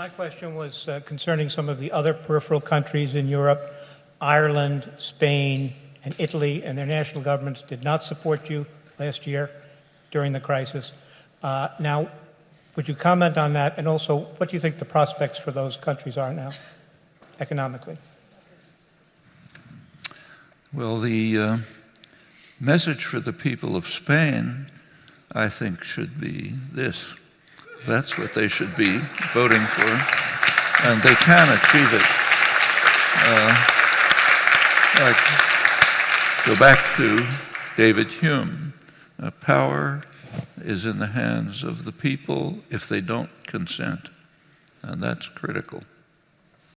my question was uh, concerning some of the other peripheral countries in Europe, Ireland, Spain, and Italy, and their national governments did not support you last year during the crisis. Uh, now, would you comment on that? And also, what do you think the prospects for those countries are now, economically? Well, the uh, message for the people of Spain, I think, should be this. That's what they should be voting for, and they can achieve it. Uh, like, go back to David Hume. Uh, power is in the hands of the people if they don't consent, and that's critical.